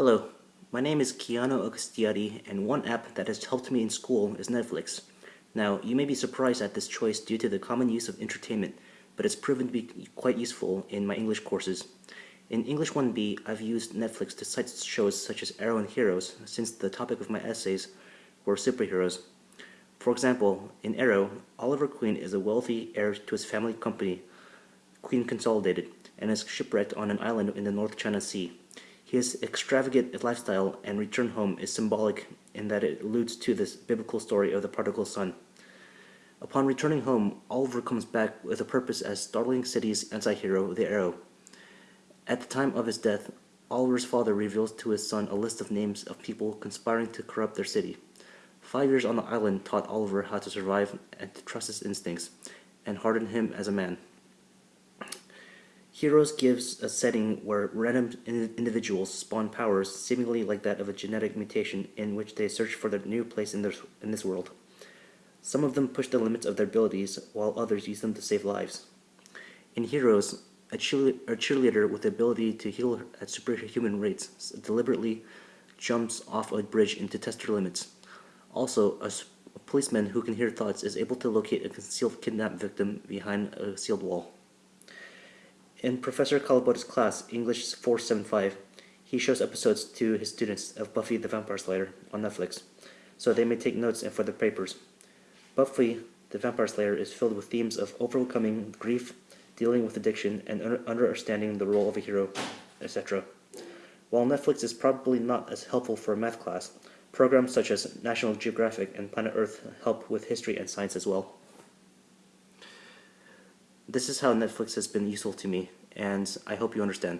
Hello, my name is Keanu Augustiati, and one app that has helped me in school is Netflix. Now, you may be surprised at this choice due to the common use of entertainment, but it's proven to be quite useful in my English courses. In English 1B, I've used Netflix to cite shows such as Arrow and Heroes, since the topic of my essays were superheroes. For example, in Arrow, Oliver Queen is a wealthy heir to his family company, Queen Consolidated, and is shipwrecked on an island in the North China Sea. His extravagant lifestyle and return home is symbolic in that it alludes to this biblical story of the prodigal son. Upon returning home, Oliver comes back with a purpose as Starling City's anti-hero, the Arrow. At the time of his death, Oliver's father reveals to his son a list of names of people conspiring to corrupt their city. Five years on the island taught Oliver how to survive and to trust his instincts, and hardened him as a man. Heroes gives a setting where random individuals spawn powers seemingly like that of a genetic mutation in which they search for their new place in, in this world. Some of them push the limits of their abilities, while others use them to save lives. In Heroes, a, a cheerleader with the ability to heal at superhuman rates deliberately jumps off a bridge into test her limits. Also, a, a policeman who can hear thoughts is able to locate a concealed kidnapped victim behind a sealed wall. In Professor Kalabota's class, English 475, he shows episodes to his students of Buffy the Vampire Slayer on Netflix, so they may take notes and for their papers. Buffy the Vampire Slayer is filled with themes of overcoming grief, dealing with addiction, and understanding the role of a hero, etc. While Netflix is probably not as helpful for a math class, programs such as National Geographic and Planet Earth help with history and science as well. This is how Netflix has been useful to me, and I hope you understand.